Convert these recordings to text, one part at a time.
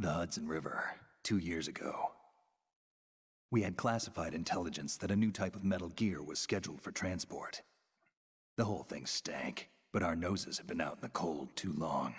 The Hudson River, two years ago. We had classified intelligence that a new type of metal gear was scheduled for transport. The whole thing stank, but our noses had been out in the cold too long.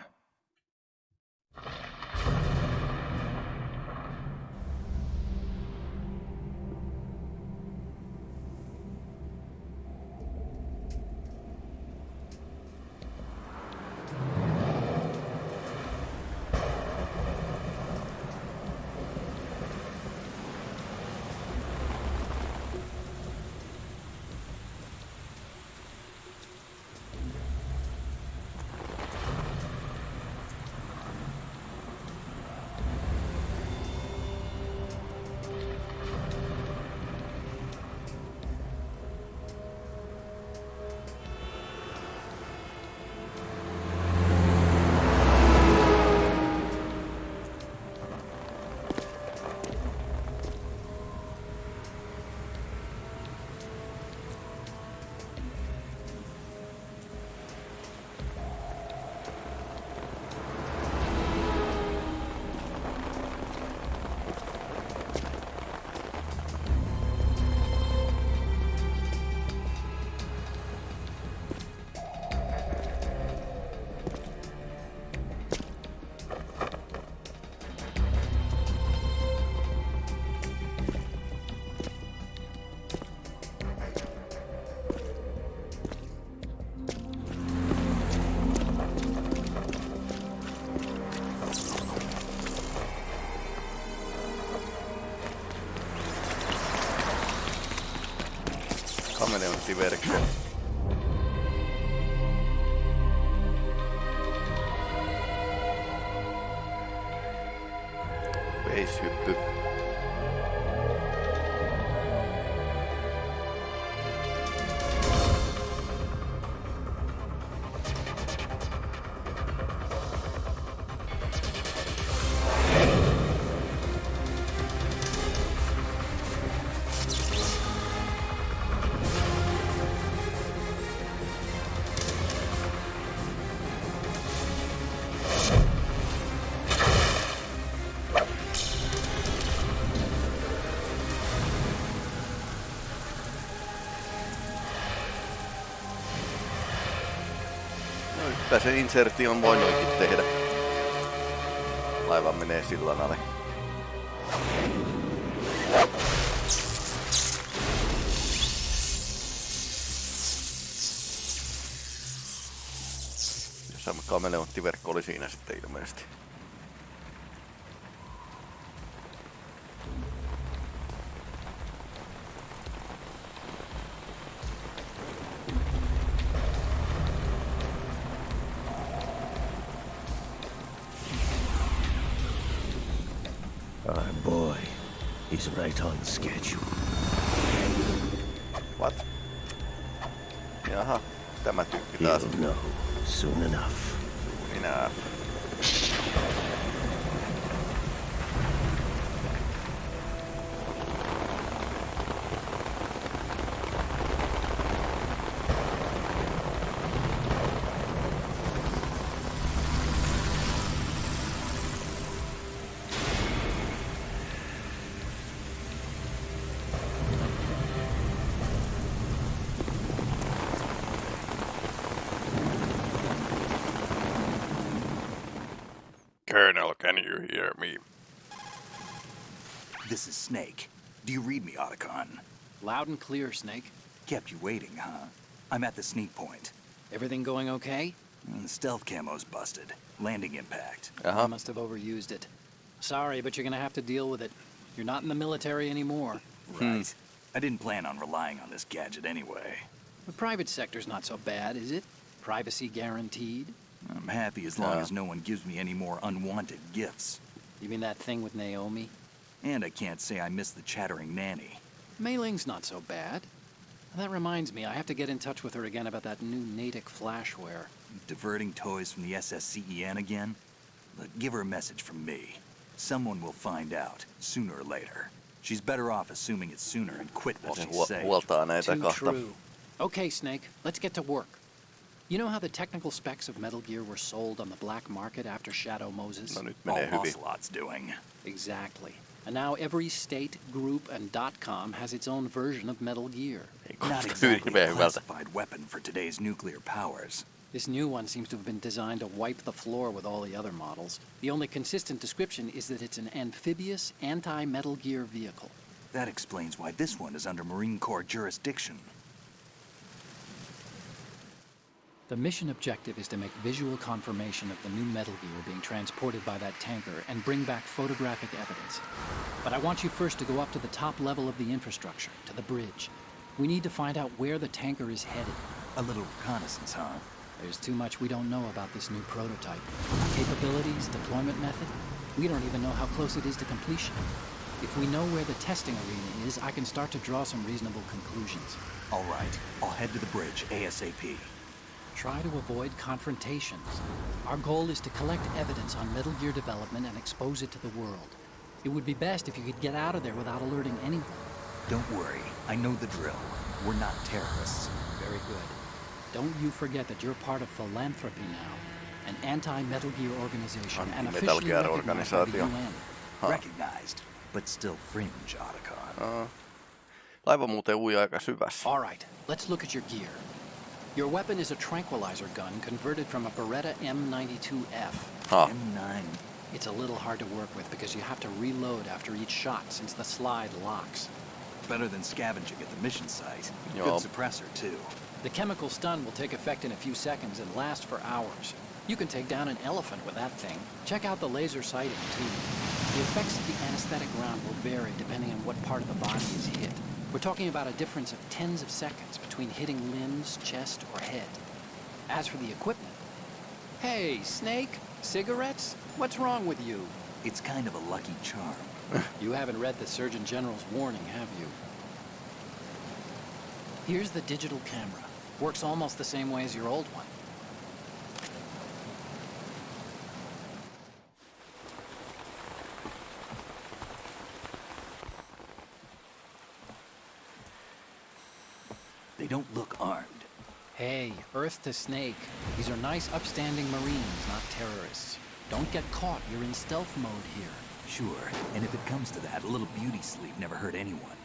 Kameleonttiverkko. Kyllä se inserti on voinutkin tehdä. Laiva menee sillan alle. Ja sama kameleonttiverkko oli siinä sitten ilmeisesti. You hear me? This is Snake. Do you read me, Otacon? Loud and clear, Snake. Kept you waiting, huh? I'm at the sneak point. Everything going okay? Mm, stealth camo's busted. Landing impact. I Jaha, must have overused it. Sorry, but you're gonna have to deal with it. You're not in the military anymore. Right. I didn't plan on relying on this gadget anyway. The private sector's not so bad, is it? Privacy guaranteed? I'm happy as long Yeah. as no one gives me any more unwanted gifts. You mean that thing with Naomi? And I can't say I miss the chattering nanny. Mei Ling's not so bad. That reminds me, I have to get in touch with her again about that new Natick flashware. Diverting toys from the SSCEN again? Look, give her a message from me. Someone will find out, sooner or later. She's better off assuming it sooner and quit while se she's safe. huoltaa näitä Too kahta. true. Okay, Snake, let's get to work. You know how the technical specs of Metal Gear were sold on the black market after Shadow Moses? No All. Ocelot's doing. Exactly. And now every state, group, and dot .com has its own version of Metal Gear. Not exactly a classified weapon for today's nuclear powers. This new one seems to have been designed to wipe the floor with all the other models. The only consistent description is that it's an amphibious, anti-Metal Gear vehicle. That explains why this one is under Marine Corps jurisdiction. The mission objective is to make visual confirmation of the new Metal Gear being transported by that tanker and bring back photographic evidence. But I want you first to go up to the top level of the infrastructure, to the bridge. We need to find out where the tanker is headed. A little reconnaissance, huh? There's too much we don't know about this new prototype. Capabilities, deployment method. We don't even know how close it is to completion. If we know where the testing arena is, I can start to draw some reasonable conclusions. All right, I'll head to the bridge ASAP. Try to avoid confrontations. Our goal is to collect evidence on Metal Gear development and expose it to the world. It would be best if you could get out of there without alerting anyone. Don't worry, I know the drill. We're not terrorists. Very good. Don't you forget that you're part of philanthropy now, an anti-Metal Gear organization and Anti-Metal officially Gear recognized by the. UN. Huh. Recognized, but still fringe, Otacon. Uh-huh. Laiva muuten ui aika syvässä. All right, let's look at your gear. Your weapon is a tranquilizer gun converted from a Beretta M92F. Ha, M9. It's a little hard to work with because you have to reload after each shot since the slide locks. Better than scavenging at the mission site. Yup. Good suppressor, too. The chemical stun will take effect in a few seconds and last for hours. You can take down an elephant with that thing. Check out the laser sighting, too. The effects of the anesthetic round will vary depending on what part of the body is hit. We're talking about a difference of tens of seconds between hitting limbs, chest, or head. As for the equipment... Hey, Snake! Cigarettes? What's wrong with you? It's kind of a lucky charm. You haven't read the Surgeon General's warning, have you? Here's the digital camera. Works almost the same way as your old one. Don't look armed. Hey, Earth to Snake. These are nice, upstanding Marines, not terrorists. Don't get caught. You're in stealth mode here. Sure, and if it comes to that, a little beauty sleep never hurt anyone.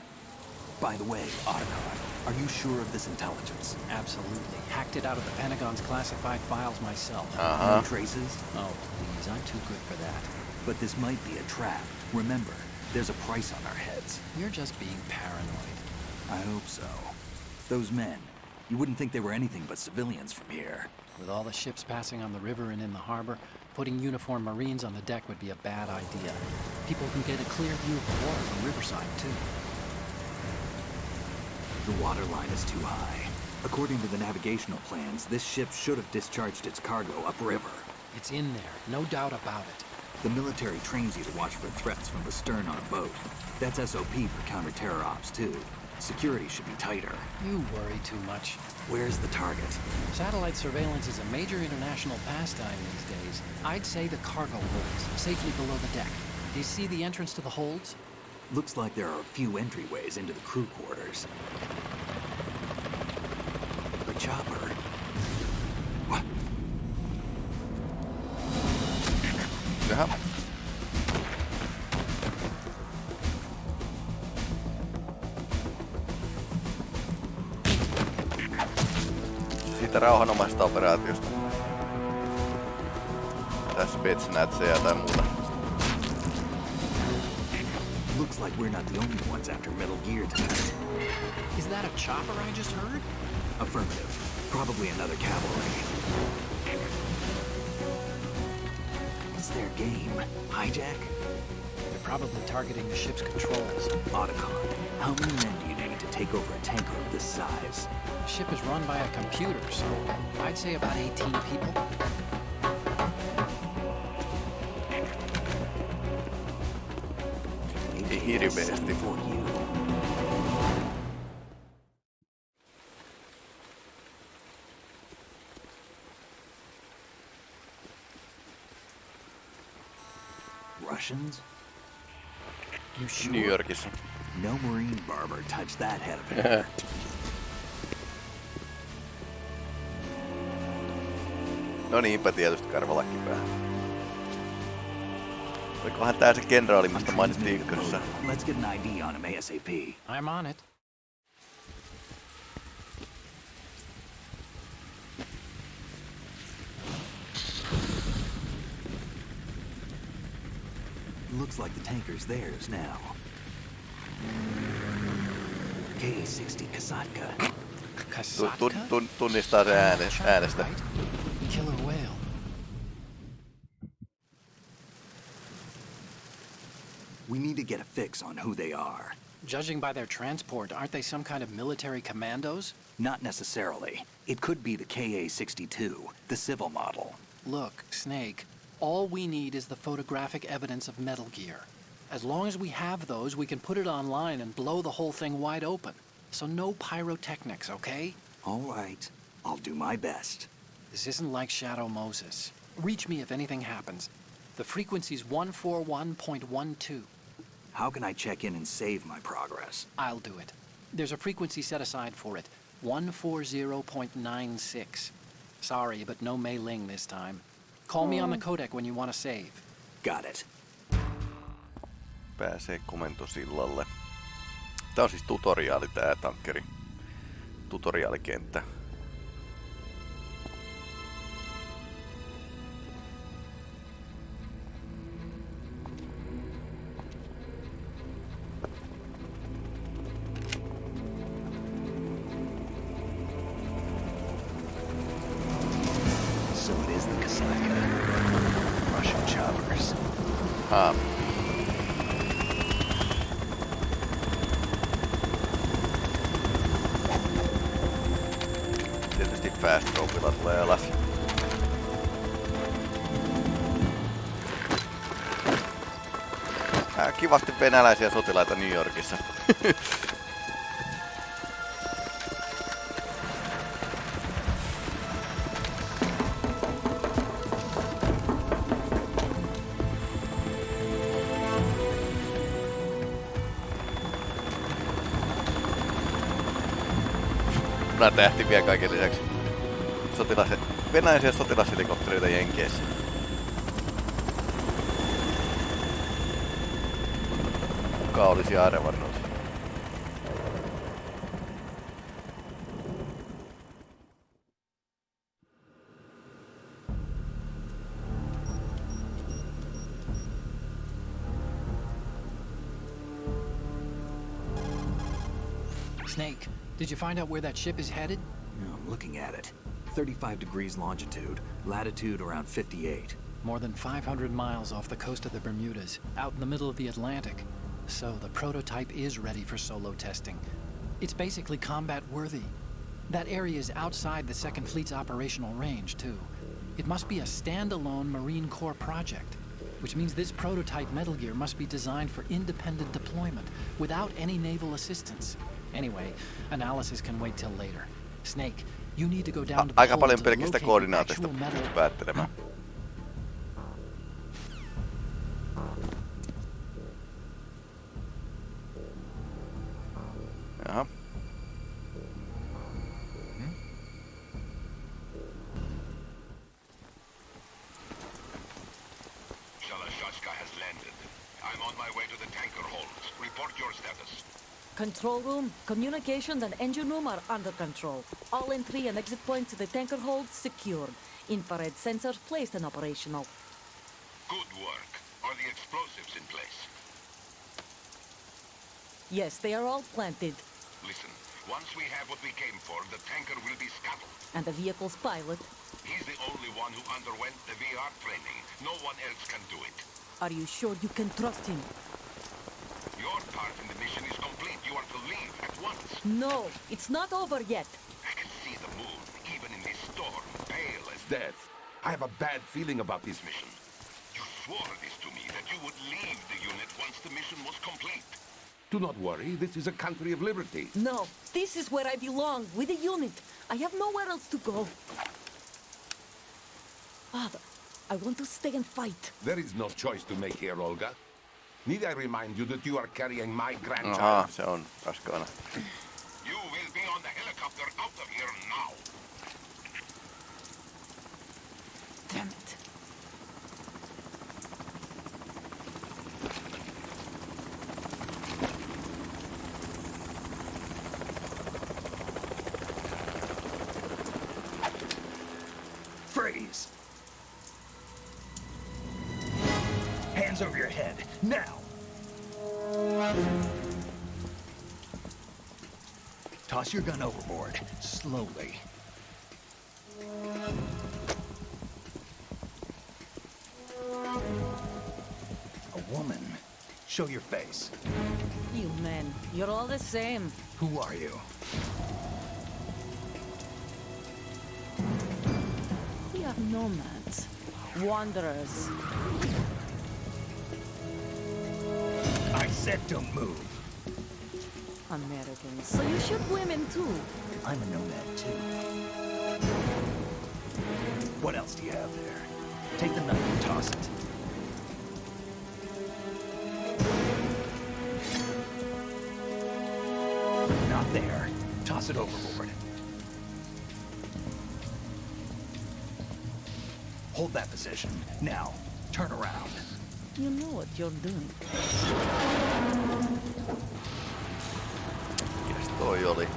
By the way, Otacon, are you sure of this intelligence? Absolutely. Hacked it out of the Pentagon's classified files myself. Uh-huh. aha. No traces? Oh, please. I'm too good for that. But this might be a trap. Remember, there's a price on our heads. You're just being paranoid. I hope so. Those men, you wouldn't think they were anything but civilians from here. With all the ships passing on the river and in the harbor, putting uniformed Marines on the deck would be a bad idea. People can get a clear view of the water from Riverside, too. The water line is too high. According to the navigational plans, this ship should have discharged its cargo upriver. It's in there, no doubt about it. The military trains you to watch for threats from the stern on a boat. That's SOP for counter-terror ops, too. Security should be tighter. You worry too much. Where's the target? Satellite surveillance is a major international pastime these days. I'd say the cargo holds, safely below the deck. Do you see the entrance to the holds? Looks like there are a few entryways into the crew quarters. The chopper. Siitä rauhanomaisesta operaatiosta. Tässä Betsnätsejä tai muuta. Looks like we're not the only ones after Metal Gear tonight. Is that a chopper I just heard? Affirmative. Probably another cavalry. What's their game? Hijack? They're probably targeting the ship's controls. Otacon. How many men take over a tanker of this size? The ship is run by a computer, so I'd say about 18 people. Maybe Ei hirveästi. Barber touched that head of hair. No niinpä tietysti karvalakki päähän. Olikohan tää se kenraali, mistä mainittiin ykkössä? Let's get an ID on him ASAP. I'm on it. Looks like the tanker's theirs now. Tunnistaa se ääne, äänestä. right? Killer whale. We need to get a fix on who they are. Judging by their transport, aren't they some kind of military commandos? Not necessarily. It could be the KA-62, the civil model. Look, Snake, all we need is the photographic evidence of Metal Gear. As long as we have those, we can put it online and blow the whole thing wide open. So no pyrotechnics, okay? All right. I'll do my best. This isn't like Shadow Moses. Reach me if anything happens. The frequency's 141.12. How can I check in and save my progress? I'll do it. There's a frequency set aside for it 140.96. Sorry, but no Mei Ling this time. Call me on the hmm. codec when you want to save. Got it. Pääsee komentosillalle. Tää on siis tutoriaali tää tankkeri. Tutoriaalikenttä. So it is the Kasatka. Russian choppers. Haa. Dropilla tulee alas. Ää, kivasti venäläisiä sotilaita New Yorkissa. Punatähti vielä kaiken lisäksi. Sotilas, venäläisiä sotilashelikoptereita Jenkeissä. Kuka olisi arvannut? Snake, did you find out where that ship is headed? No, I'm looking at it. 35 degrees longitude, latitude around 58. More than 500 miles off the coast of the Bermudas, out in the middle of the Atlantic. So the prototype is ready for solo testing. It's basically combat worthy. That area is outside the Second Fleet's operational range, too. It must be a standalone Marine Corps project, which means this prototype Metal Gear must be designed for independent deployment without any naval assistance. Anyway, analysis can wait till later. Snake, Aika paljon pelkistä koordinaateista päättelemään. Control room, communications and engine room are under control. All entry and exit points to the tanker hold secured. Infrared sensors placed and operational. Good work. Are the explosives in place? Yes, they are all planted. Listen, once we have what we came for, the tanker will be scuttled. And the vehicle's pilot. He's the only one who underwent the VR training. No one else can do it. Are you sure you can trust him? Your part in the mission is. You are to leave at once. No, it's not over yet. I can see the moon, even in this storm, pale as death. I have a bad feeling about this mission. You swore this to me, that you would leave the unit once the mission was complete. Do not worry, this is a country of liberty. No, this is where I belong, with the unit. I have nowhere else to go. Father, I want to stay and fight. There is no choice to make here, Olga. Need I remind you that you are carrying my Aha, grandchild? se on raskaana. You will be on the helicopter Toss your gun overboard, slowly. A woman. Show your face. You men, you're all the same. Who are you? We are nomads. Wanderers. I said don't move. Americans. So you shoot women too. I'm a nomad too. What else do you have there? Take the knife and toss it. Not there. Toss it overboard. Hold that position. Now, turn around. You know what you're doing. Oli?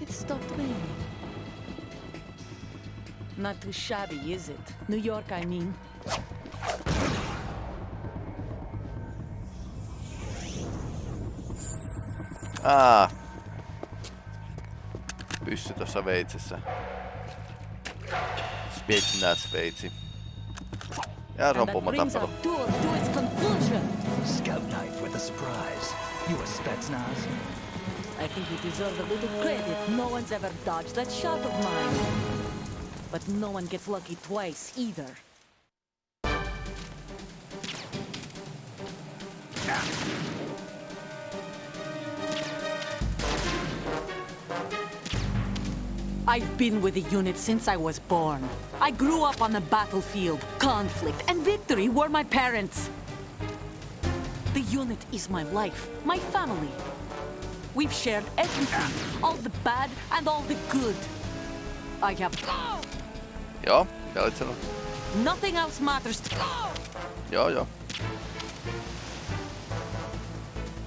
It stopped raining. Not too shabby, is it? New York, I mean. Ah. Pyssy tossa veitsissä. Spetsnaz veitsi. Ja se on And that pommo brings our tappelu. Scout knife with a surprise. You a Spetsnaz? I think you deserve a little credit. No one's ever dodged that shot of mine. But no one gets lucky twice either. I've been with the unit since I was born. I grew up on the battlefield. Conflict and victory were my parents. The unit is my life, my family. We've shared everything, all the bad and all the good. I have Joo, mitä olit sanonut? nothing else matters. To Joo, joo.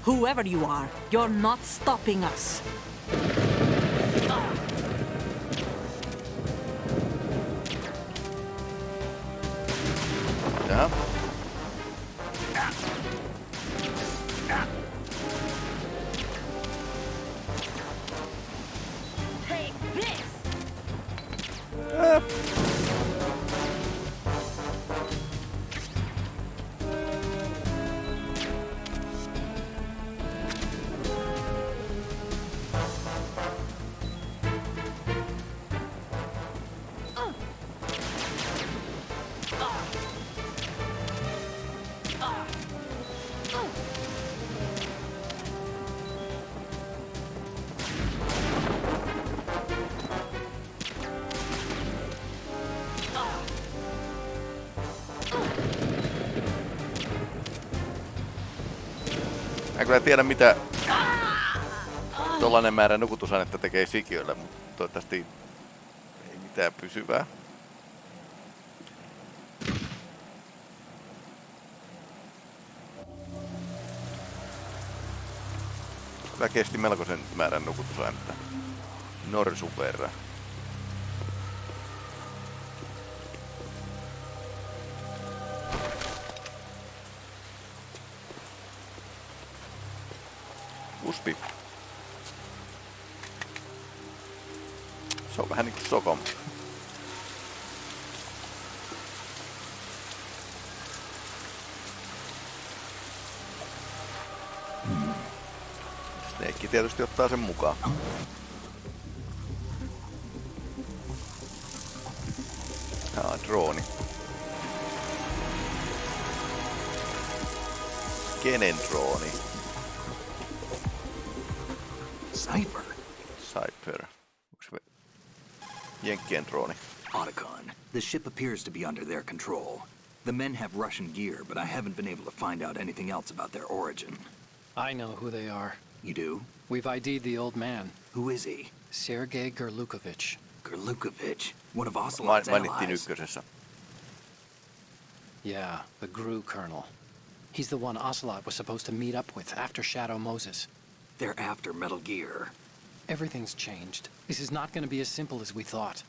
Whoever you are, you're not stopping us. Jaha. Kyllä tiedä mitä tollanen määrä nukutusainetta tekee sikiölle, mutta toivottavasti ei mitään pysyvää. Kyllä kesti melkoisen määrän nukutusainetta. Norsun verran. Uspi. Se on vähän niinku Sokom. Snake tietysti ottaa sen mukaan. Tää on drooni. Kenen drooni? Jenkkien drooni? Otacon. The ship appears to be under their control. The men have Russian gear, but I haven't been able to find out anything else about their origin. I know who they are. You do? We've ID'd the old man, Who is he? Sergei Gurlukovich. Gurlukovich, one of Main, Ocelot's mainittiin allies. ykkösessä. Yeah, the GRU colonel. He's the one Ocelot was supposed to meet up with after Shadow Moses. They're after Metal Gear. Everything's changed. This is not going to be as simple as we thought.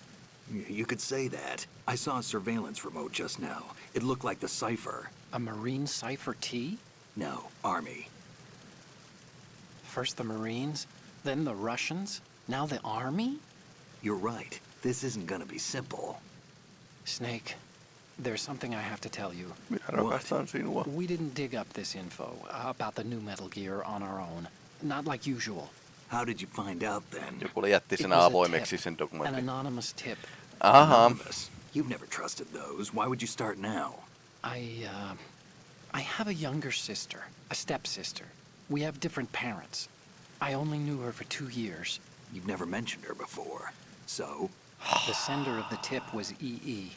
You could say that. I saw a surveillance remote just now. It looked like the Cypher. A Marine Cypher T? No, Army. First the Marines, then the Russians, now the Army? You're right. This isn't gonna be simple. Snake, there's something I have to tell you. Minä rakastan sinua. We didn't dig up this info about the new Metal Gear on our own. Not like usual. How did you find out then? Joku oli jätti It sen was a avoimeksi tip, sen An anonymous tip. Aha. Anonymous. You've never trusted those. Why would you start now? I, uh, I have a younger sister, a stepsister. We have different parents. I only knew her for two years. You've never mentioned her before. So, The sender of the tip was EE. E.E.?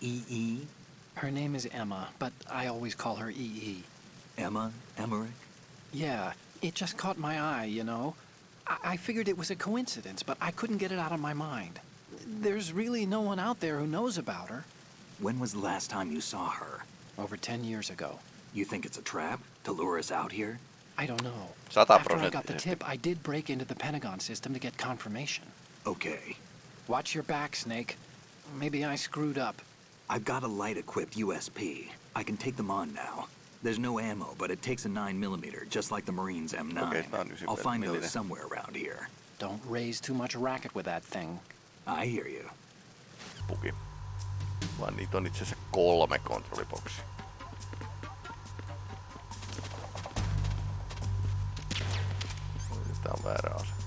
-E? E. Her name is Emma, but I always call her EE. -E. Emma? Emmerich? Yeah, it just caught my eye, you know? I, I figured it was a coincidence, but I couldn't get it out of my mind. There's really no one out there who knows about her. When was the last time you saw her? Over 10 years ago. You think it's a trap to lure us out here? I don't know. Sata After I got the tip, I did break into the Pentagon system to get confirmation. Okay. Watch your back, Snake. Maybe I screwed up. I've got a light-equipped USP. I can take them on now. There's no ammo, but it takes a 9mm, just like the Marines M9. Okay, tää I'll find those somewhere around here. Don't raise too much racket with that thing. I hear you. Puki. Vaan niitä on itse asiassa kolme kontrolliboksia. Tää on väärä ase.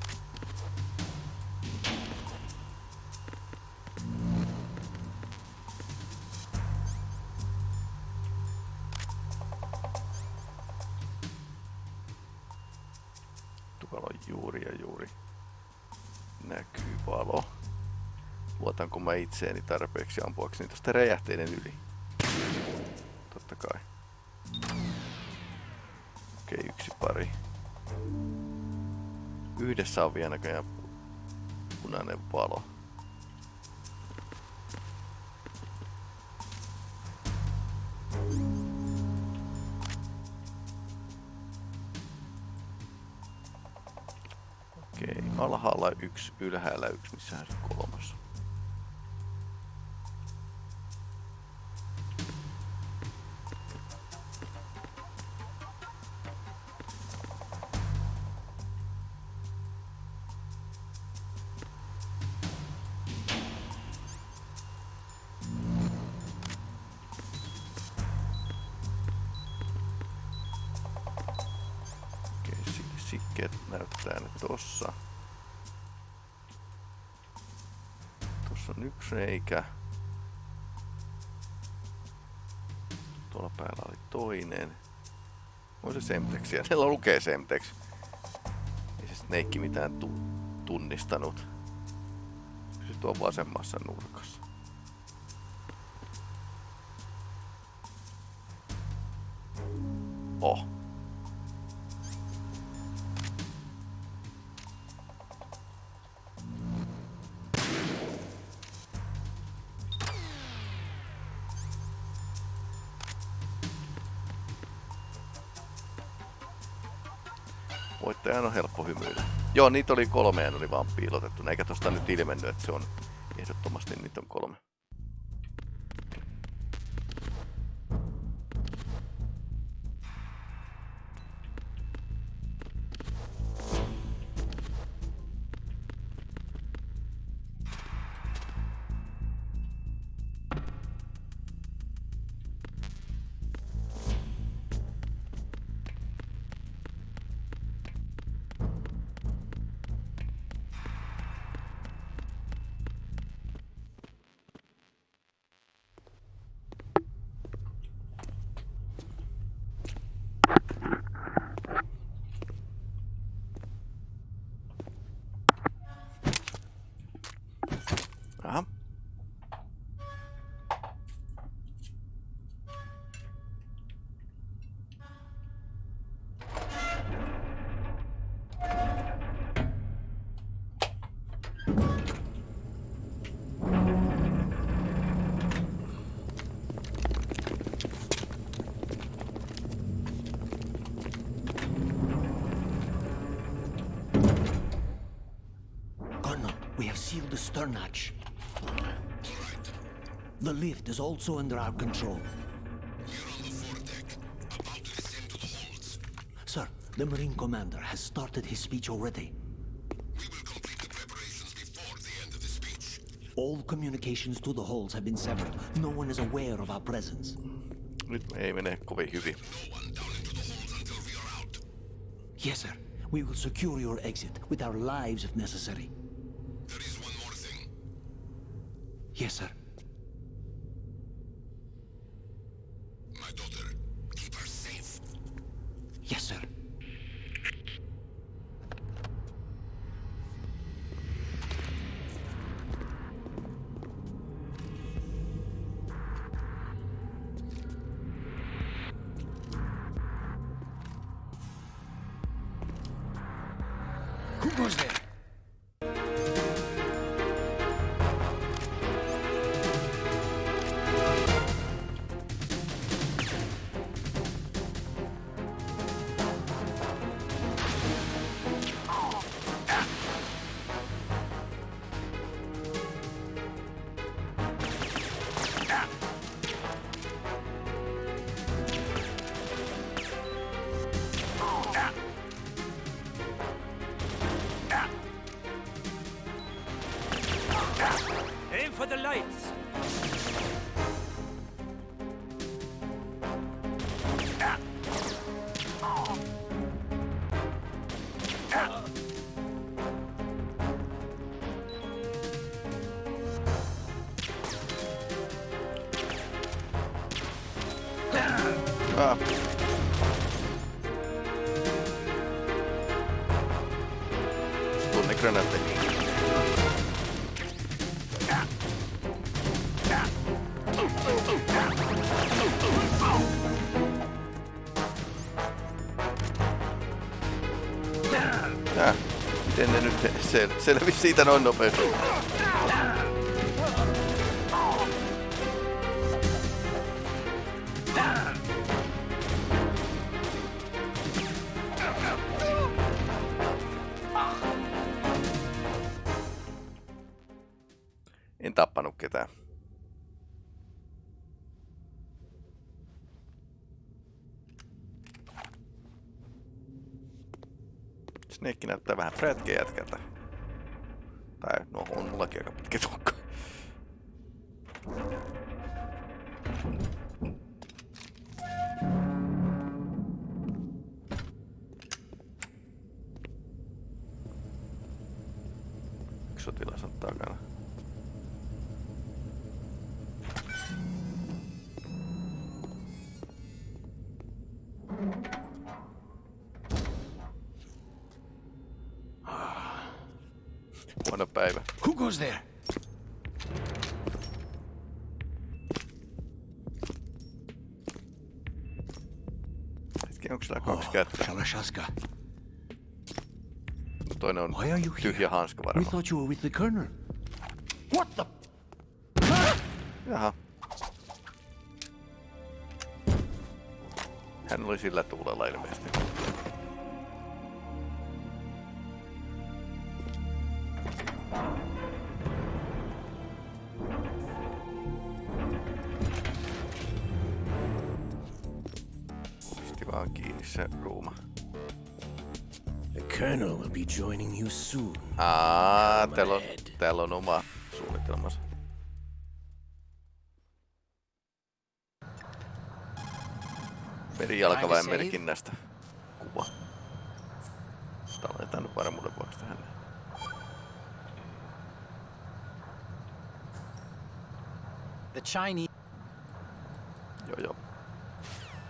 On juuri ja juuri näkyy valo. Luotanko mä itseeni tarpeeksi ampuakseni tosta räjähteiden yli? Totta kai. Okei, yksi pari. Yhdessä on vielä näköjään pu- punainen valo. Alhaalla yksi, ylhäällä yksi, missähän se kolmas? On se Semtex. Siellä lukee Semtex. Ei se Snake mitään tu- tunnistanut. Se tuo vasemmassa nurkassa. Oh. Voittajan on helppo hymyillä. Joo, niitä oli kolme ja ne oli vaan piilotettu. Eikä tosta nyt ilmennyt, että se on ehdottomasti niitä on kolme. Have sealed the stern hatch. The lift is also under our control. Sir, the Marine Commander has started his speech already. We will complete the preparations before the end of the speech. All communications to the halls have been severed. No one is aware of our presence. Nyt ei mene kovin hyvin. No one down into the halls until we are out. Yes, sir. We will secure your exit with our lives if necessary. Yes, sir. Ne nyt sel- selvisi siitä noin nopeasti? En tappanut ketään. Snake näyttää vähän prätkeä jätkältä. Päivä. Who goes there? Hetki, onko oh, tää kaksi kättä? Shalashaska, Toinen on why are you here? We thought you were with the Colonel. What the? Jaha. Hän oli sillä tuulella ilmeisesti. Täällä on oma suunnitelmansa. Merijalkaväen merkinnästä kuva. Tallennetaan nyt varmuuden vuoksi tähän. The Chinese. Joo joo.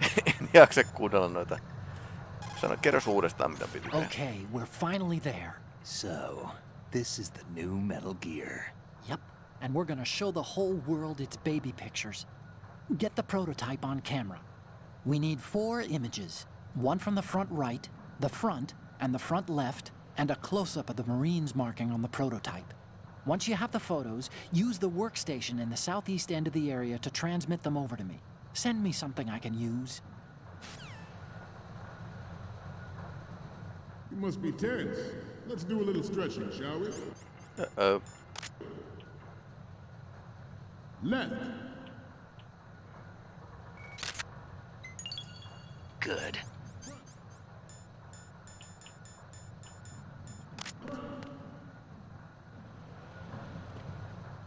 en jaksa kuunnella noita. Sano, kerros uudestaan mitä piti. Okay, we're finally there. So, this is the new Metal Gear. Yep, and we're gonna show the whole world its baby pictures. Get the prototype on camera. We need four images one from the front right, the front, and the front left, and a close up of the Marines marking on the prototype. Once you have the photos, use the workstation in the southeast end of the area to transmit them over to me. Send me something I can use. You must be tense. Let's do a little stretching, shall we? Öö, Left. Good.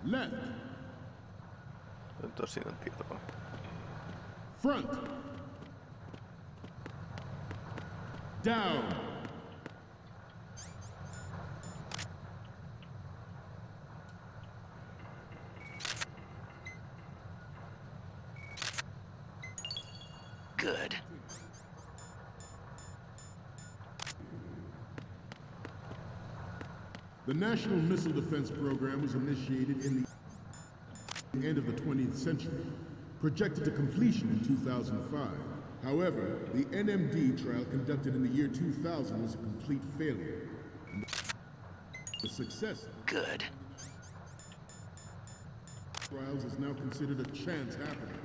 Left. nyt on siinä tietokone. Front. Down. National Missile Defense Program was initiated in the end of the 20th century, projected to completion in 2005. However, the NMD trial conducted in the year 2000 was a complete failure. The success Good. trials is now considered a chance happening.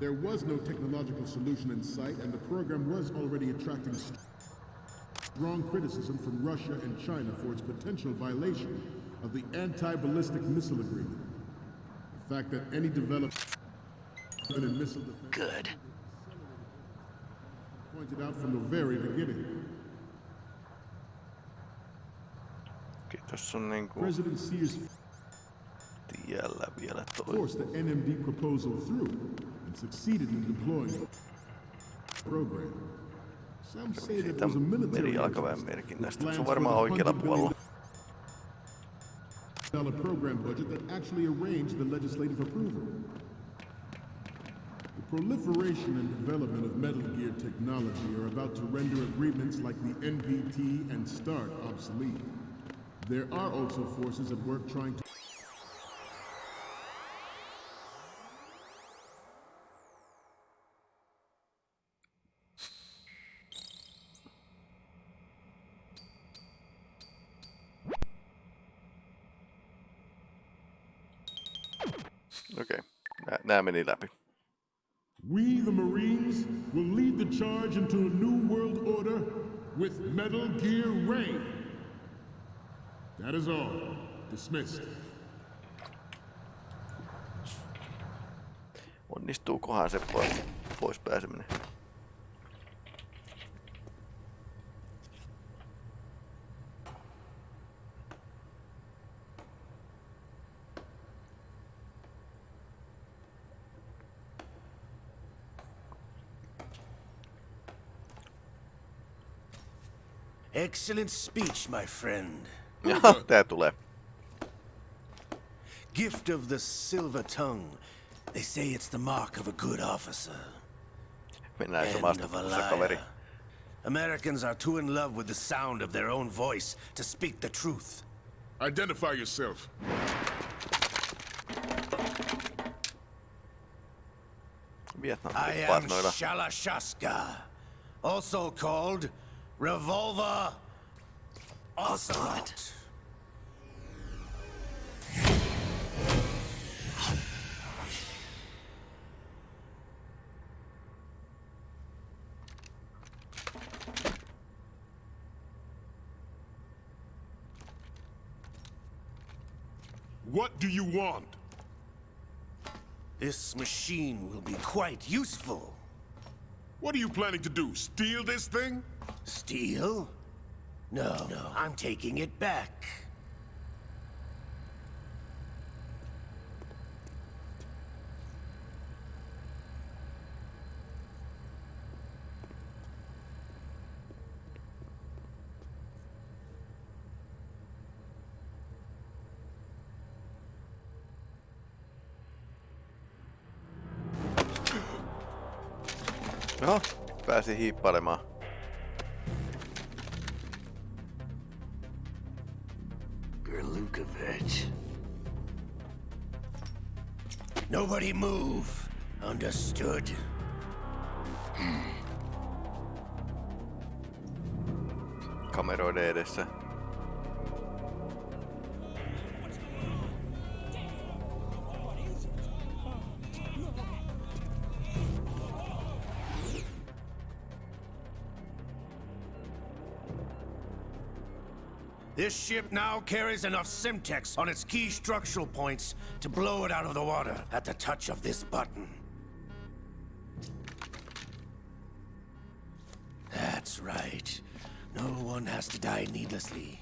There was no technological solution in sight, and the program was already attracting strong criticism from Russia and China for its potential violation of the anti-ballistic missile agreement. The fact that any development in missile defense Good. pointed out from the very beginning. Okei, tossa on niinku President Sears tiellä uh, vielä toi. forced the NMD proposal through and succeeded in deploying the program. Some say that Siitä it was a military merijalkaväen interest merkinnästä. Se on varmaan the oikealla $100 puolella. program budget that actually arranged the legislative approval. The proliferation and development of Metal Gear technology are about to render agreements like the NPT and START obsolete. There are also forces at work trying to Okei, nää, nää meni läpi. We, the Marines, will lead the charge into a new world order with Metal Gear Ray. That is all. Dismissed. Onnistuukohan se pois, pois pääseminen? Excellent speech, my friend. Jaha, tää tulee. Gift of the silver tongue. They say it's the mark of a good officer. Mennään se End of a kaveri. liar. Americans are too in love with the sound of their own voice to speak the truth. Identify yourself. Vietnam I am. Shalashaska, also called Revolver Ocelot. What do you want? This machine will be quite useful. What are you planning to do? Steal this thing? Steal? No, no, I'm taking it back. Joo, pääsi hiippailemaan. Nobody move. Understood? Kameroiden edessä. This ship now carries enough Semtex on its key structural points to blow it out of the water at the touch of this button. That's right. No one has to die needlessly.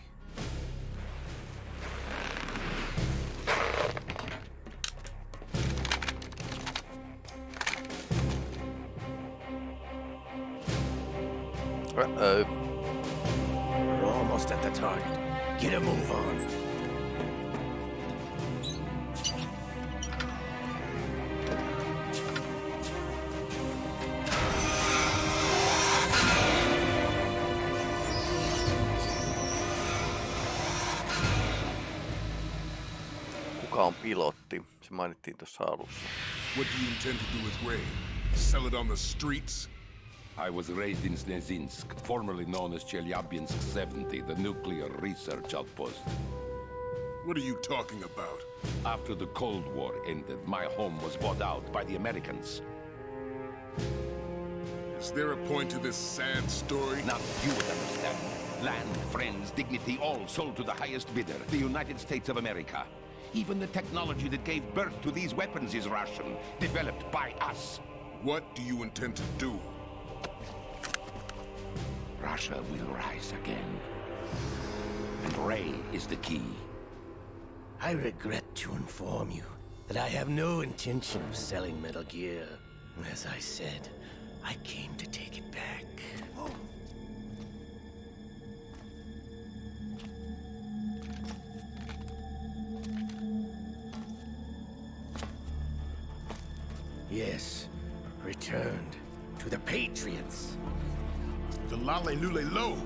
Mainittiin tuossa alussa. What do you intend to do with Ray? Sell it on the streets? I was raised in Snezhinsk, formerly known as Chelyabinsk 70, the nuclear research outpost. What are you talking about? After the Cold War ended, my home was bought out by the Americans. Is there a point to this sad story? Not you would understand. Land, friends, dignity, all sold to the highest bidder, the United States of America. Even the technology that gave birth to these weapons is Russian, developed by us. What do you intend to do? Russia will rise again. And Ray is the key. I regret to inform you that I have no intention of selling Metal Gear. As I said, I came to take it back. Yes, returned to the Patriots. The La-Li-Lu-Le-Lo?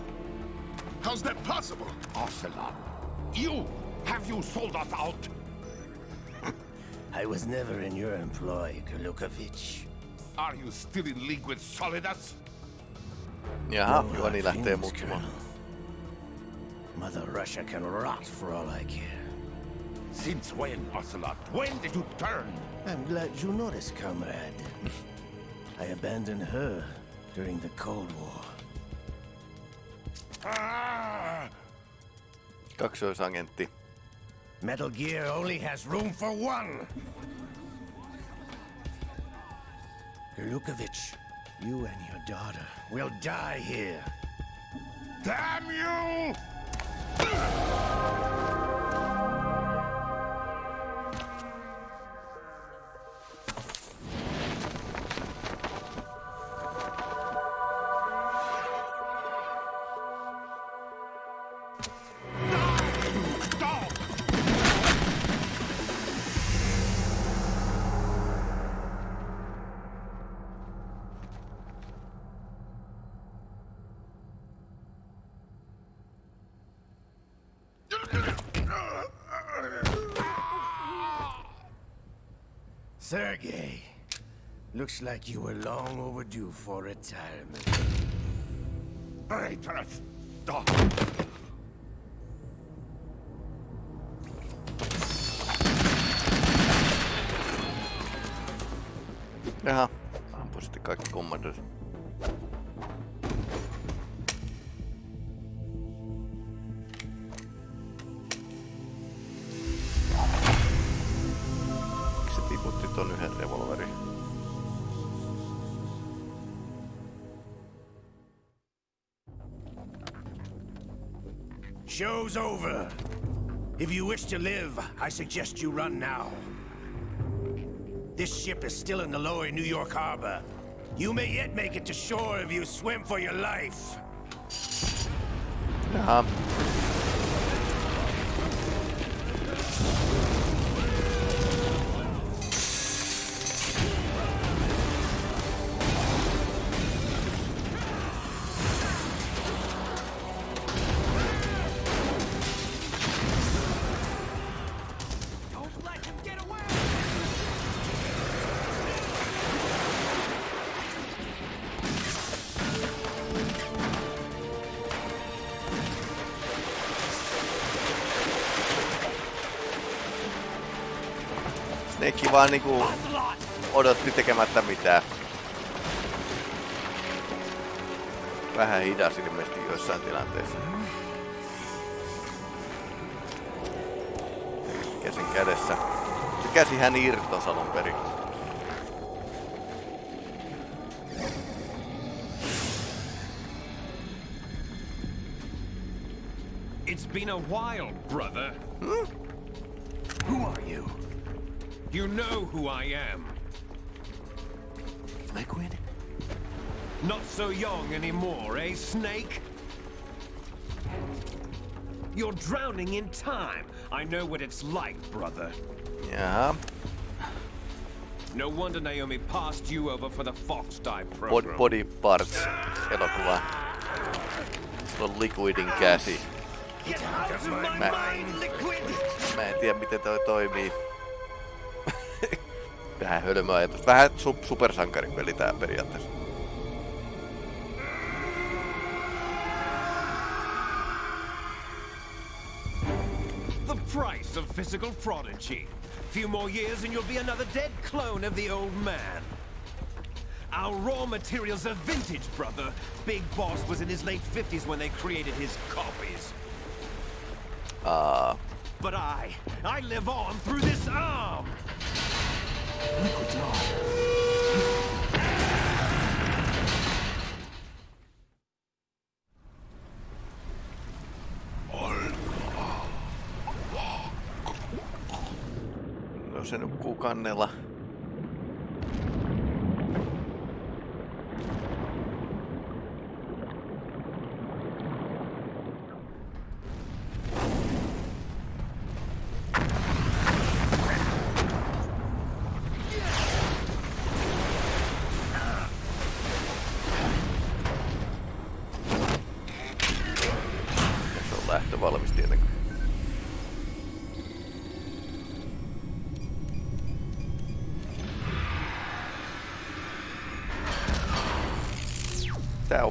How's that possible? Ocelot, you! Have you sold us out? I was never in your employ, Gurlukovich. Are you still in league with Solidus? Jaha, No Juhani hard lähtee feelings, muuttumaan. Colonel. Mother Russia can rot for all I care. Since when, Ocelot? When did you turn? I'm glad you noticed, comrade. I abandoned her during the Cold War. Ah! Kaksoisagentti. Metal Gear only has room for one! Gurlukovich, you and your daughter will die here. Damn you! Sergei, looks like you were long overdue for retirement. Traitorous dog! Jaha, ampui sitten kaikki kommandot. Show's over. If you wish to live, I suggest you run now. This ship is still in the lower New York harbor. You may yet make it to shore if you swim for your life. Jaha. Snake vaan niinku odotti tekemättä mitään. Vähän hidas ilmeisesti joissain tilanteissa. sen kädessä. Se käsihän irtos alun perin. It's been a while, brother. You? You know who I am. Liquid? Not so young anymore, eh, Snake? You're drowning in time. I know what it's like, brother. Yeah. No wonder Naomi passed you over for the Fox Dive Bod program. body Parts elokuva. Sillä on Liquidin käsi. Get out of my Mä, mind, Liquid! mä en tiedä miten toi toimii. Vähän hölmö ajatus. Vähän su supersankaripeli tää periaatteessa. The price of physical prodigy. Few more years and you'll be another dead clone of the old man. Our raw materials are vintage, brother. Big Boss was in his late 50s when they created his copies. Aa, But I, I live on through this arm! Liquid's on. no se nukkuu kannella. Ja se on lähtö valmis tietenkin. Tää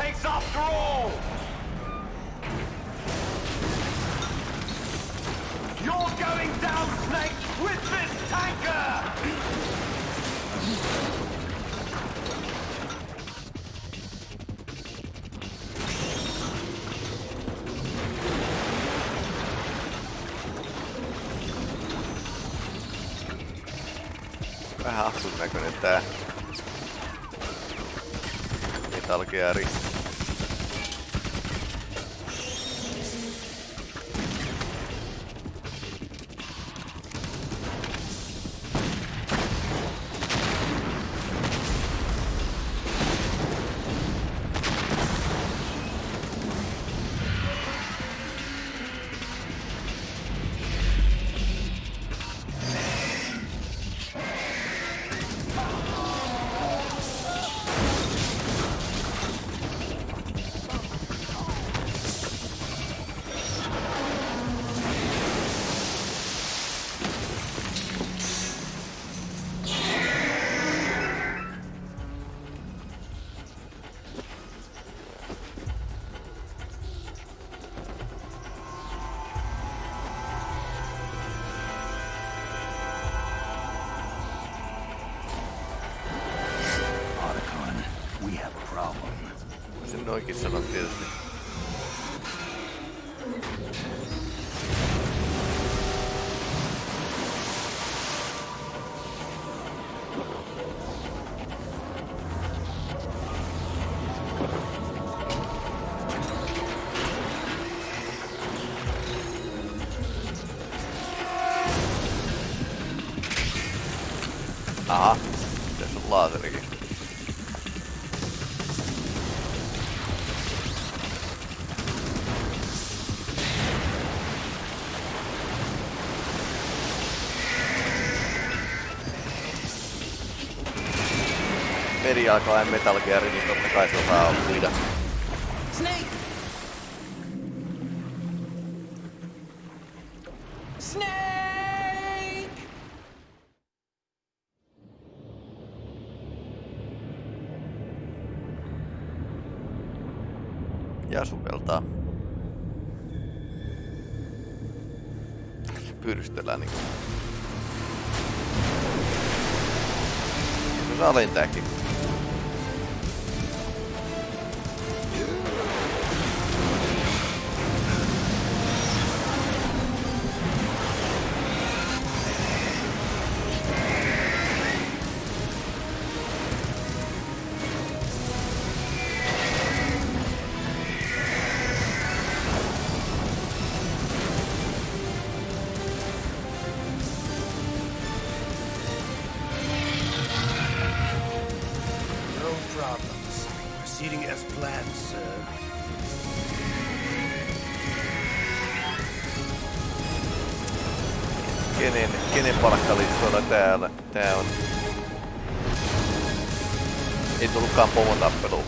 takes after all! You're going down, Snake, with this tanker! Vähän hassun näköinen tää Metal Gear. no, é que se on né? tietysti. Meri alkaa Metal Gear, niin totta kai se osaa uida. Palkkalistoilla täällä? Tää on. Ei tullutkaan pomotappelu.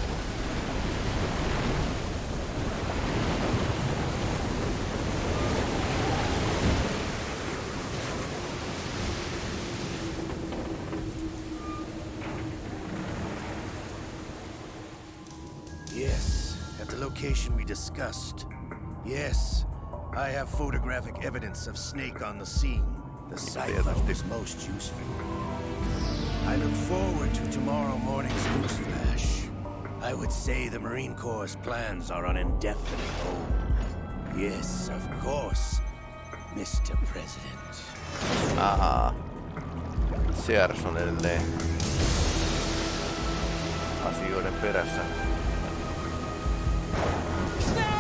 Yes, at the location we discussed. Yes, I have photographic evidence of Snake on the scene. The sight of this most useful. I look forward to tomorrow morning's goose smash. I would say the Marine Corps' plans are on indefinite hold. Yes, of course, Mr. President. Aha. Siersonelee. Asioiden perässä. Snap!